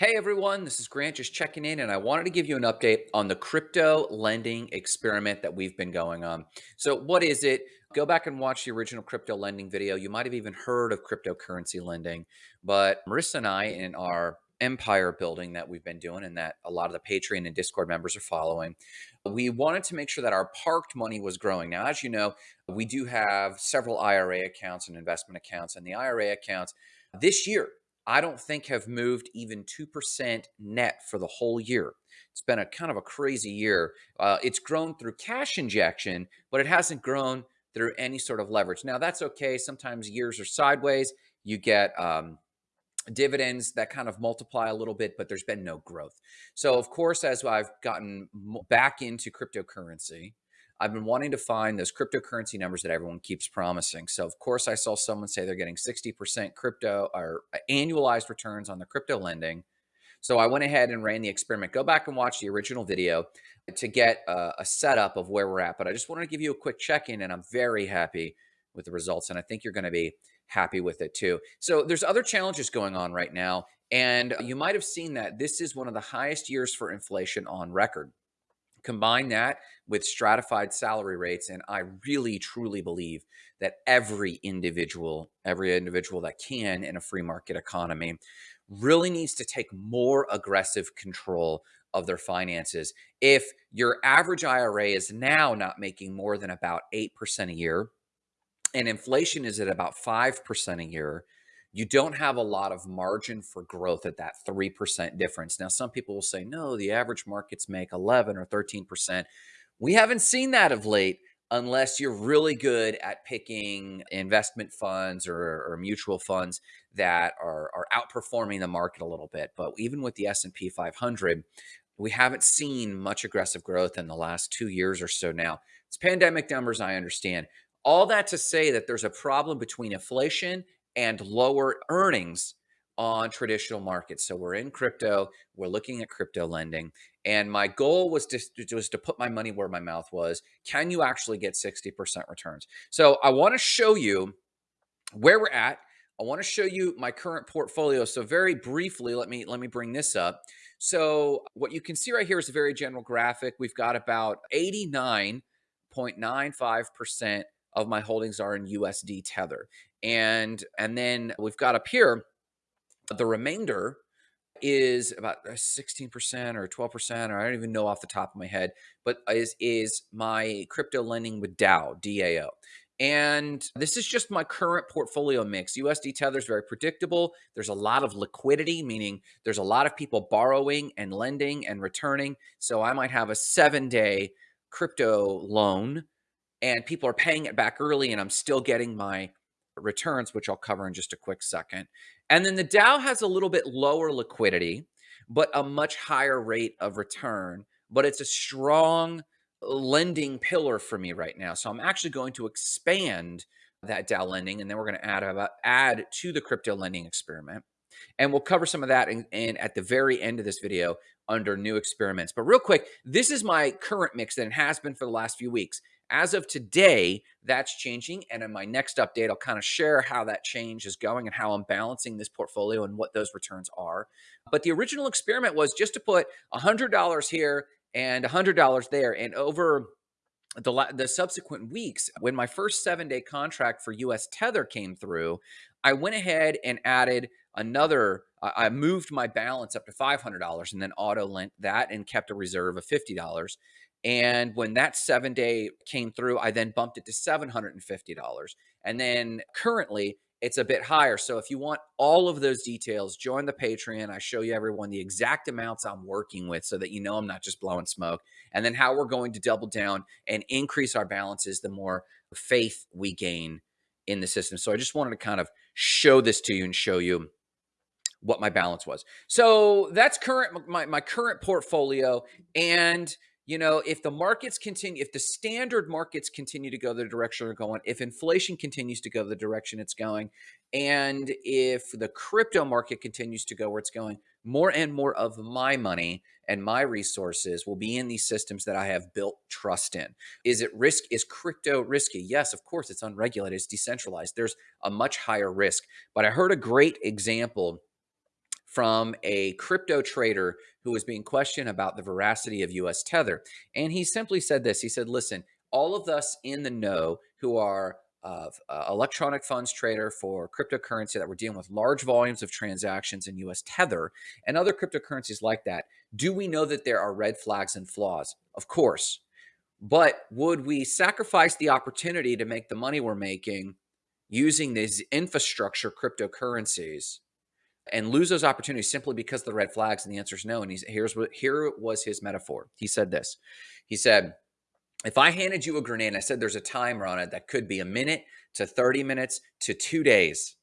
Hey everyone, this is Grant just checking in, and I wanted to give you an update on the crypto lending experiment that we've been going on. So, what is it? Go back and watch the original crypto lending video. You might have even heard of cryptocurrency lending, but Marissa and I, in our empire building that we've been doing, and that a lot of the Patreon and Discord members are following, we wanted to make sure that our parked money was growing. Now, as you know, we do have several IRA accounts and investment accounts, and the IRA accounts this year I don't think have moved even 2% net for the whole year. It's been a kind of a crazy year. Uh, it's grown through cash injection, but it hasn't grown through any sort of leverage. Now, that's okay. Sometimes years are sideways. You get um, dividends that kind of multiply a little bit, but there's been no growth. So, of course, as I've gotten back into cryptocurrency, I've been wanting to find those cryptocurrency numbers that everyone keeps promising. So, of course, I saw someone say they're getting 60% crypto or uh, annualized returns on the crypto lending. So, I went ahead and ran the experiment. Go back and watch the original video to get a, a setup of where we're at. But I just wanted to give you a quick check in, and I'm very happy with the results. And I think you're going to be happy with it too. So, there's other challenges going on right now. And you might have seen that this is one of the highest years for inflation on record. Combine that with stratified salary rates, and I really truly believe that every individual, every individual that can in a free market economy, really needs to take more aggressive control of their finances. If your average IRA is now not making more than about 8% a year, and inflation is at about 5% a year, you don't have a lot of margin for growth at that 3% difference. Now, some people will say, no, the average markets make 11 or 13%. We haven't seen that of late unless you're really good at picking investment funds or, or mutual funds that are, are outperforming the market a little bit. But even with the S&P 500, we haven't seen much aggressive growth in the last two years or so now. It's pandemic numbers, I understand. All that to say that there's a problem between inflation and lower earnings on traditional markets. So we're in crypto, we're looking at crypto lending, and my goal was to was to put my money where my mouth was. Can you actually get 60% returns? So I want to show you where we're at. I want to show you my current portfolio. So very briefly, let me let me bring this up. So what you can see right here is a very general graphic. We've got about 89.95% of my holdings are in USD Tether. And and then we've got up here the remainder is about uh, 16% or 12% or I don't even know off the top of my head, but is is my crypto lending with DAO, DAO. And this is just my current portfolio mix. USD Tether is very predictable. There's a lot of liquidity, meaning there's a lot of people borrowing and lending and returning. So I might have a seven day crypto loan and people are paying it back early and I'm still getting my returns, which I'll cover in just a quick second. And then the DAO has a little bit lower liquidity, but a much higher rate of return. But it's a strong lending pillar for me right now. So I'm actually going to expand that DAO lending, and then we're going to add about add to the crypto lending experiment. And we'll cover some of that in, in, at the very end of this video under new experiments. But real quick, this is my current mix that it has been for the last few weeks. As of today, that's changing. And in my next update, I'll kind of share how that change is going and how I'm balancing this portfolio and what those returns are. But the original experiment was just to put $100 here and $100 there. And over the, the subsequent weeks, when my first seven day contract for US Tether came through, I went ahead and added another, I moved my balance up to $500 and then auto lent that and kept a reserve of $50. And when that seven day came through, I then bumped it to $750. And then currently it's a bit higher. So if you want all of those details, join the Patreon. I show you everyone the exact amounts I'm working with so that you know I'm not just blowing smoke. And then how we're going to double down and increase our balances the more faith we gain in the system. So I just wanted to kind of show this to you and show you what my balance was. So that's current my, my current portfolio. And you know, if the markets continue, if the standard markets continue to go the direction they're going, if inflation continues to go the direction it's going, and if the crypto market continues to go where it's going, more and more of my money and my resources will be in these systems that I have built trust in. Is it risk? Is crypto risky? Yes, of course, it's unregulated, it's decentralized. There's a much higher risk. But I heard a great example from a crypto trader who was being questioned about the veracity of US Tether. And he simply said this He said, Listen, all of us in the know who are uh, uh, electronic funds trader for cryptocurrency that we're dealing with large volumes of transactions in US Tether and other cryptocurrencies like that, do we know that there are red flags and flaws? Of course. But would we sacrifice the opportunity to make the money we're making using these infrastructure cryptocurrencies and lose those opportunities simply because of the red flags? And the answer is no. And he's, here's what here was his metaphor. He said this. He said, if I handed you a grenade, I said there's a timer on it that could be a minute to 30 minutes to two days,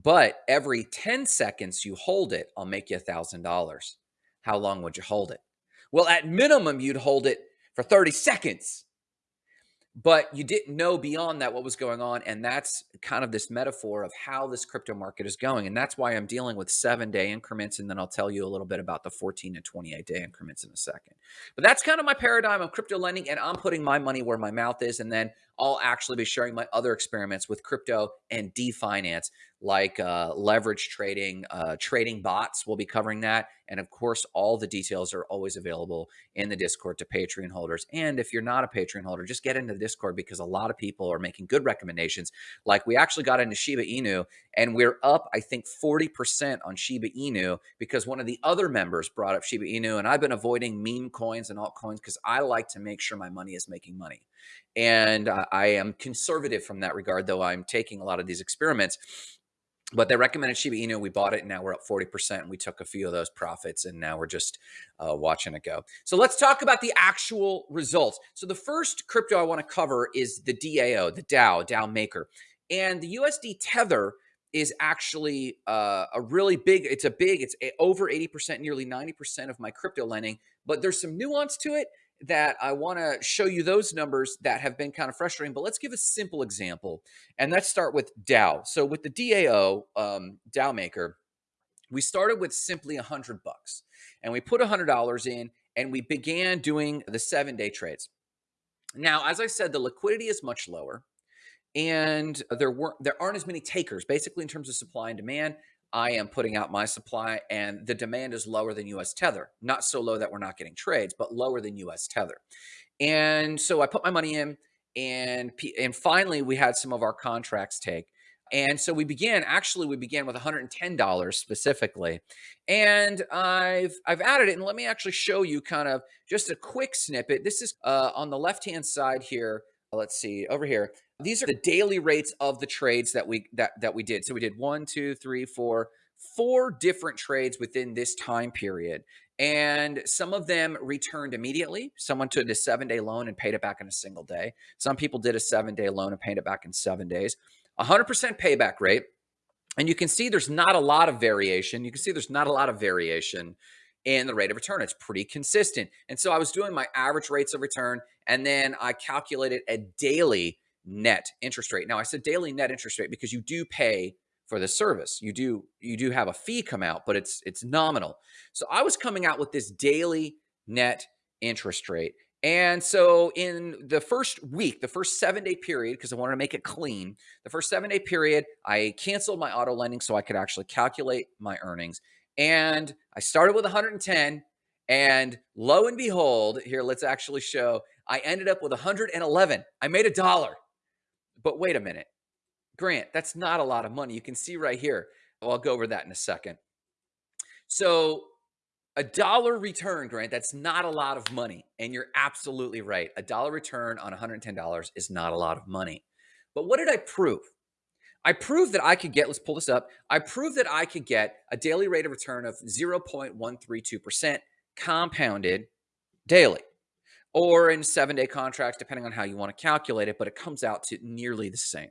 but every 10 seconds you hold it, I'll make you a thousand dollars. How long would you hold it? Well, at minimum, you'd hold it for 30 seconds but you didn't know beyond that what was going on and that's kind of this metaphor of how this crypto market is going and that's why i'm dealing with seven day increments and then i'll tell you a little bit about the 14 and 28 day increments in a second. But that's kind of my paradigm of crypto lending and i'm putting my money where my mouth is and then i'll actually be sharing my other experiments with crypto and definance like uh, leverage trading, uh, trading bots. We'll be covering that. And of course, all the details are always available in the Discord to Patreon holders. And if you're not a Patreon holder, just get into the Discord because a lot of people are making good recommendations. Like we actually got into Shiba Inu and we're up, I think, 40% on Shiba Inu because one of the other members brought up Shiba Inu. And I've been avoiding meme coins and altcoins because I like to make sure my money is making money. And uh, I am conservative from that regard, though I'm taking a lot of these experiments but they recommended Shiba Inu. We bought it, and now we're up 40%. And we took a few of those profits, and now we're just uh, watching it go. So let's talk about the actual results. So the first crypto I want to cover is the DAO, the DAO, DAO Maker. And the USD Tether is actually uh, a really big, it's a big, it's over 80%, nearly 90% of my crypto lending. But there's some nuance to it that I want to show you those numbers that have been kind of frustrating, but let's give a simple example. And let's start with DAO. So with the DAO, um, DAO Maker, we started with simply a hundred bucks and we put a hundred dollars in and we began doing the seven day trades. Now, as I said, the liquidity is much lower and there weren't there aren't as many takers basically in terms of supply and demand I am putting out my supply and the demand is lower than US Tether. Not so low that we're not getting trades, but lower than US Tether. And so I put my money in and and finally we had some of our contracts take. And so we began actually we began with $110 specifically. And I've I've added it and let me actually show you kind of just a quick snippet. This is uh, on the left-hand side here. Let's see over here. These are the daily rates of the trades that we that that we did. So we did one, two, three, four, four different trades within this time period. And some of them returned immediately. Someone took a seven day loan and paid it back in a single day. Some people did a seven day loan and paid it back in seven days. 100% payback rate. And you can see there's not a lot of variation. You can see there's not a lot of variation in the rate of return. It's pretty consistent. And so I was doing my average rates of return and then I calculated a daily net interest rate. Now I said daily net interest rate because you do pay for the service. You do you do have a fee come out, but it's it's nominal. So I was coming out with this daily net interest rate. And so in the first week, the first 7-day period because I wanted to make it clean, the first 7-day period, I canceled my auto lending so I could actually calculate my earnings. And I started with 110 and lo and behold, here let's actually show I ended up with 111. I made a dollar. But wait a minute. Grant, that's not a lot of money. You can see right here. Well, I'll go over that in a second. So a dollar return, Grant, that's not a lot of money. And you're absolutely right. A dollar return on $110 is not a lot of money. But what did I prove? I proved that I could get, let's pull this up. I proved that I could get a daily rate of return of 0.132% compounded daily or in seven day contracts, depending on how you want to calculate it, but it comes out to nearly the same.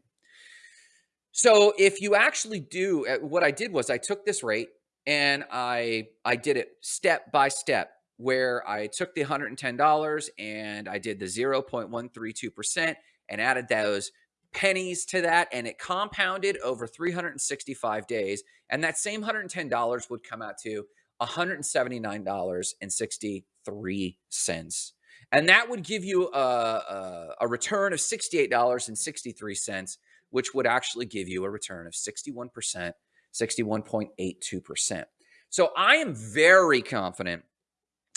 So if you actually do uh, what I did was I took this rate and I I did it step by step where I took the $110 and I did the 0.132% and added those pennies to that and it compounded over 365 days and that same $110 would come out to $179.63 and that would give you a, a, a return of $68.63, which would actually give you a return of 61%, 61.82%. So I am very confident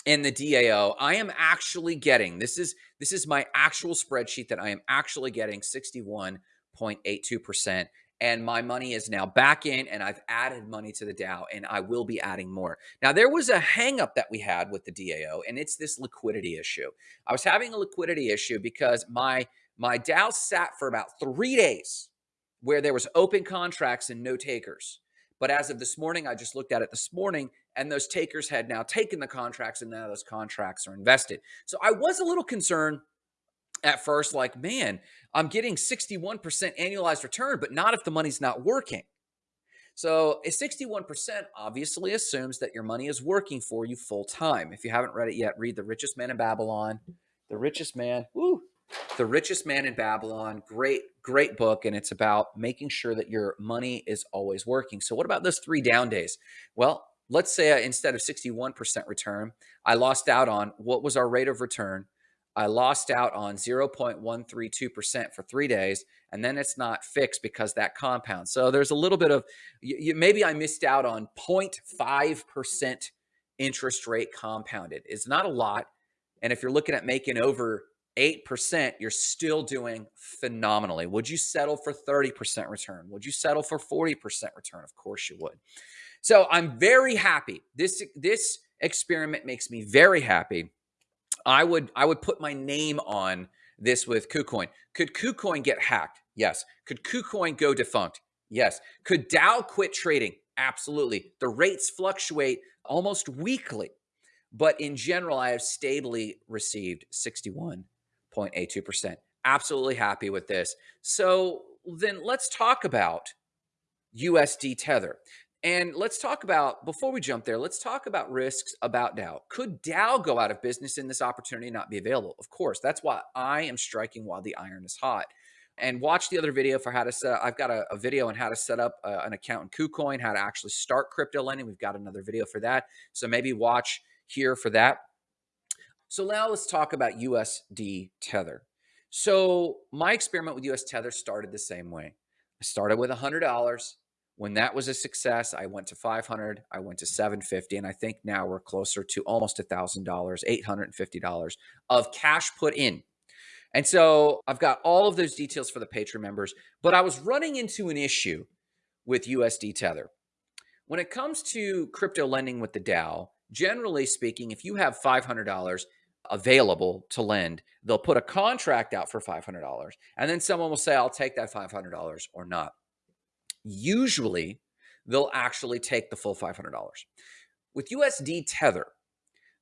in the DAO. I am actually getting this is this is my actual spreadsheet that I am actually getting 61.82% and my money is now back in and I've added money to the DAO and I will be adding more. Now there was a hangup that we had with the DAO and it's this liquidity issue. I was having a liquidity issue because my my DAO sat for about 3 days where there was open contracts and no takers. But as of this morning, I just looked at it this morning and those takers had now taken the contracts and now those contracts are invested. So I was a little concerned at first like, man, I'm getting 61% annualized return, but not if the money's not working. So a 61% obviously assumes that your money is working for you full time. If you haven't read it yet, read The Richest Man in Babylon. The Richest Man, woo, The Richest Man in Babylon. Great, great book. And it's about making sure that your money is always working. So what about those three down days? Well, let's say uh, instead of 61% return, I lost out on what was our rate of return I lost out on 0.132% for three days, and then it's not fixed because that compound. So there's a little bit of you, maybe I missed out on 0.5% interest rate compounded. It's not a lot. And if you're looking at making over 8%, you're still doing phenomenally. Would you settle for 30% return? Would you settle for 40% return? Of course you would. So I'm very happy. This this experiment makes me very happy I would I would put my name on this with KuCoin. Could KuCoin get hacked? Yes. Could KuCoin go defunct? Yes. Could DAO quit trading? Absolutely. The rates fluctuate almost weekly, but in general, I have stably received 61.82%. Absolutely happy with this. So then let's talk about USD Tether. And let's talk about, before we jump there, let's talk about risks about DAO. Could DAO go out of business and this opportunity and not be available? Of course. That's why I am striking while the iron is hot. And watch the other video for how to set up. I've got a, a video on how to set up uh, an account in KuCoin, how to actually start crypto lending. We've got another video for that. So maybe watch here for that. So now let's talk about USD Tether. So my experiment with US Tether started the same way. I started with $100 when that was a success, I went to 500, I went to 750, and I think now we're closer to almost a $1,000, $850 of cash put in. And so I've got all of those details for the Patreon members, but I was running into an issue with USD Tether. When it comes to crypto lending with the DAO, generally speaking, if you have $500 available to lend, they'll put a contract out for $500, and then someone will say, I'll take that $500 or not usually they'll actually take the full $500. With USD Tether,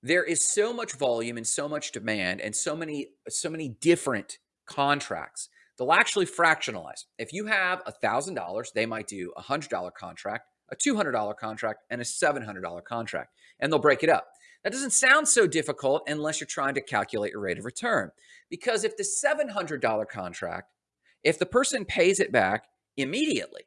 there is so much volume and so much demand and so many so many different contracts. They'll actually fractionalize. If you have a $1,000, they might do a $100 contract, a $200 contract, and a $700 contract, and they'll break it up. That doesn't sound so difficult unless you're trying to calculate your rate of return. Because if the $700 contract, if the person pays it back immediately,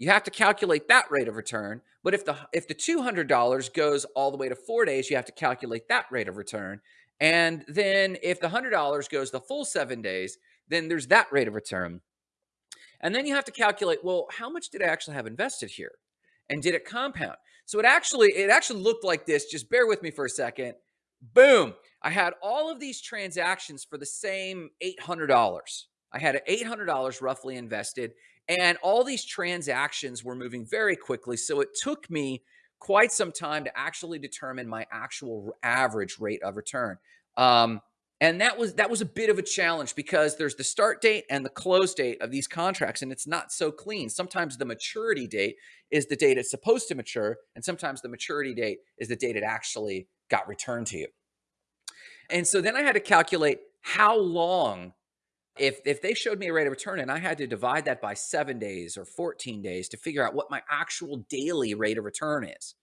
you have to calculate that rate of return. But if the if the $200 goes all the way to four days, you have to calculate that rate of return. And then if the $100 goes the full seven days, then there's that rate of return. And then you have to calculate, well, how much did I actually have invested here? And did it compound? So it actually, it actually looked like this. Just bear with me for a second. Boom. I had all of these transactions for the same $800. I had $800 roughly invested and all these transactions were moving very quickly. So it took me quite some time to actually determine my actual average rate of return. Um, and that was that was a bit of a challenge because there's the start date and the close date of these contracts, and it's not so clean. Sometimes the maturity date is the date it's supposed to mature, and sometimes the maturity date is the date it actually got returned to you. And so then I had to calculate how long if if they showed me a rate of return and I had to divide that by seven days or 14 days to figure out what my actual daily rate of return is,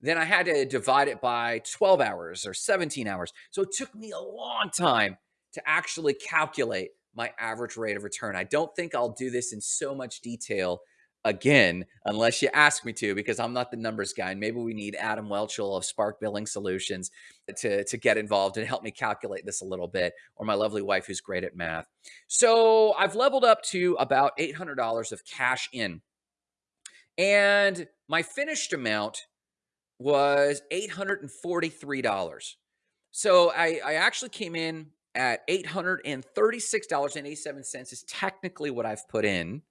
then I had to divide it by 12 hours or 17 hours. So it took me a long time to actually calculate my average rate of return. I don't think I'll do this in so much detail again, unless you ask me to, because I'm not the numbers guy. And maybe we need Adam Welchel of Spark Billing Solutions to, to get involved and help me calculate this a little bit, or my lovely wife who's great at math. So I've leveled up to about $800 of cash in. And my finished amount was $843. So I, I actually came in at $836.87 is technically what I've put in.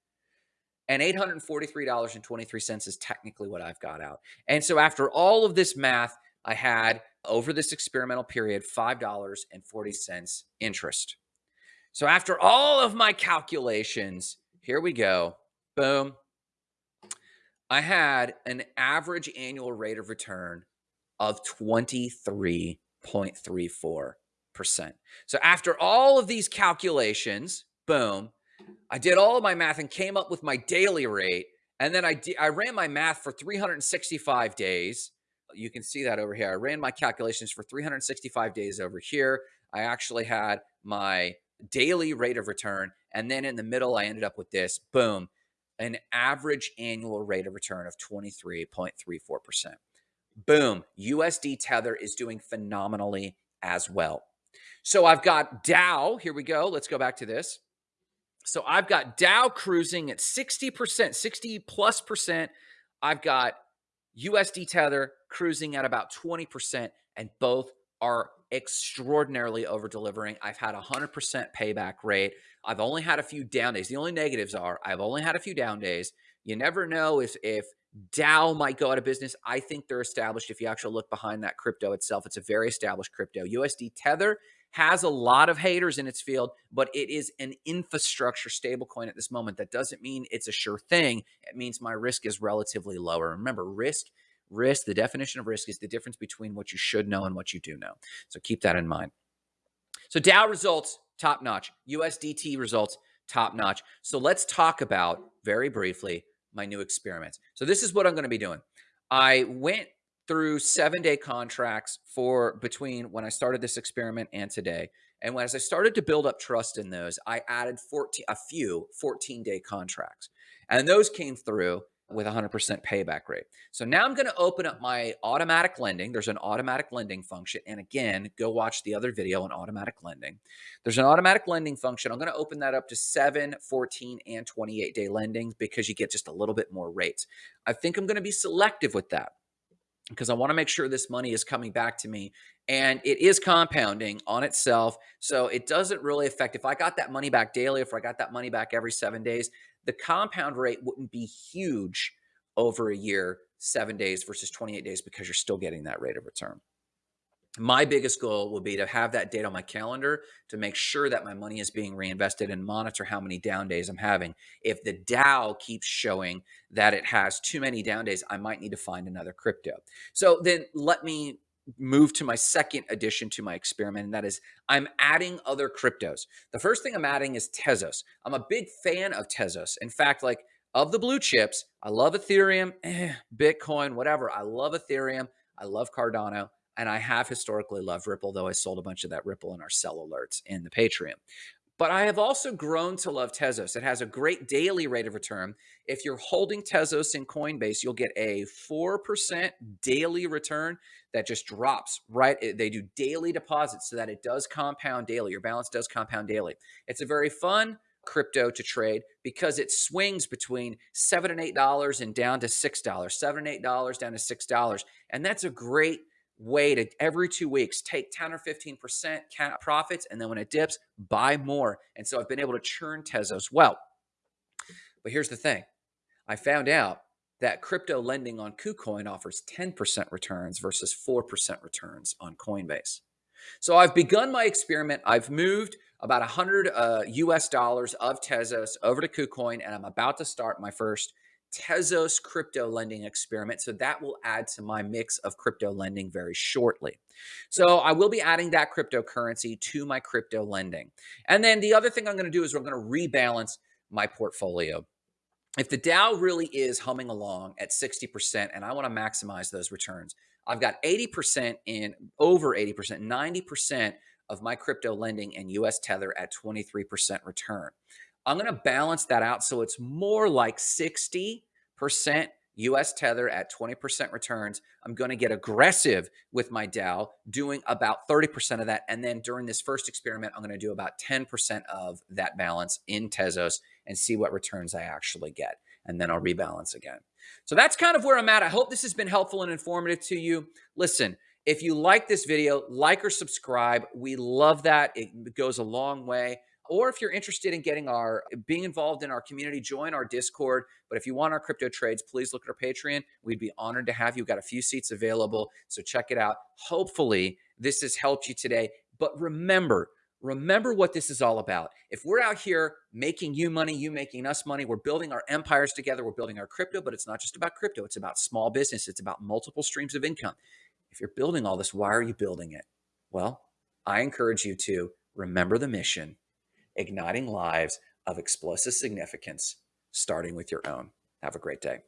And $843.23 is technically what I've got out. And so after all of this math, I had over this experimental period $5.40 interest. So after all of my calculations, here we go. Boom. I had an average annual rate of return of 23.34%. So after all of these calculations, boom, I did all of my math and came up with my daily rate. And then I, I ran my math for 365 days. You can see that over here. I ran my calculations for 365 days over here. I actually had my daily rate of return. And then in the middle, I ended up with this boom, an average annual rate of return of 23.34%. Boom, USD Tether is doing phenomenally as well. So I've got DAO. Here we go. Let's go back to this. So I've got DAO cruising at 60%, 60 plus percent. I've got USD Tether cruising at about 20%, and both are extraordinarily over delivering. I've had a 100% payback rate. I've only had a few down days. The only negatives are I've only had a few down days. You never know if if DAO might go out of business. I think they're established. If you actually look behind that crypto itself, it's a very established crypto. USD Tether has a lot of haters in its field, but it is an infrastructure stablecoin at this moment. That doesn't mean it's a sure thing. It means my risk is relatively lower. Remember, risk risk, the definition of risk is the difference between what you should know and what you do know. So keep that in mind. So DAO results top notch, USDT results top notch. So let's talk about very briefly my new experiments. So this is what I'm going to be doing. I went through seven day contracts for between when I started this experiment and today. And as I started to build up trust in those, I added 14, a few 14 day contracts. And those came through with 100% payback rate. So now I'm going to open up my automatic lending. There's an automatic lending function. And again, go watch the other video on automatic lending. There's an automatic lending function. I'm going to open that up to 7, 14, and 28 day lending because you get just a little bit more rates. I think I'm going to be selective with that because I want to make sure this money is coming back to me and it is compounding on itself. So it doesn't really affect if I got that money back daily, if I got that money back every seven days, the compound rate wouldn't be huge over a year, seven days versus 28 days because you're still getting that rate of return. My biggest goal will be to have that date on my calendar to make sure that my money is being reinvested and monitor how many down days I'm having. If the DAO keeps showing that it has too many down days, I might need to find another crypto. So then let me move to my second addition to my experiment, and that is I'm adding other cryptos. The first thing I'm adding is Tezos. I'm a big fan of Tezos. In fact, like of the blue chips, I love Ethereum, eh, Bitcoin, whatever. I love Ethereum. I love Cardano. And I have historically loved Ripple, though I sold a bunch of that Ripple in our sell alerts in the Patreon. But I have also grown to love Tezos. It has a great daily rate of return. If you're holding Tezos in Coinbase, you'll get a 4% daily return that just drops, right? They do daily deposits so that it does compound daily. Your balance does compound daily. It's a very fun crypto to trade because it swings between seven and eight dollars and down to six dollars, seven and eight dollars down to six dollars. And that's a great way to every two weeks take 10 or 15% profits. And then when it dips, buy more. And so I've been able to churn Tezos well. But here's the thing I found out that crypto lending on KuCoin offers 10% returns versus 4% returns on Coinbase. So I've begun my experiment. I've moved about 100 uh, US dollars of Tezos over to KuCoin, and I'm about to start my first Tezos crypto lending experiment. So that will add to my mix of crypto lending very shortly. So I will be adding that cryptocurrency to my crypto lending. And then the other thing I'm going to do is we're going to rebalance my portfolio. If the DAO really is humming along at 60% and I want to maximize those returns, I've got 80% in over 80%, 90% of my crypto lending and US Tether at 23% return. I'm going to balance that out so it's more like 60% US Tether at 20% returns. I'm going to get aggressive with my DAO, doing about 30% of that. And then during this first experiment, I'm going to do about 10% of that balance in Tezos and see what returns I actually get. And then I'll rebalance again. So that's kind of where I'm at. I hope this has been helpful and informative to you. Listen, if you like this video, like or subscribe. We love that. It goes a long way. Or if you're interested in getting our being involved in our community, join our Discord. But if you want our crypto trades, please look at our Patreon. We'd be honored to have you. We've got a few seats available. So check it out. Hopefully, this has helped you today. But remember, remember what this is all about. If we're out here making you money, you making us money, we're building our empires together, we're building our crypto, but it's not just about crypto, it's about small business, it's about multiple streams of income. If you're building all this, why are you building it? Well, I encourage you to remember the mission, igniting lives of explosive significance, starting with your own. Have a great day.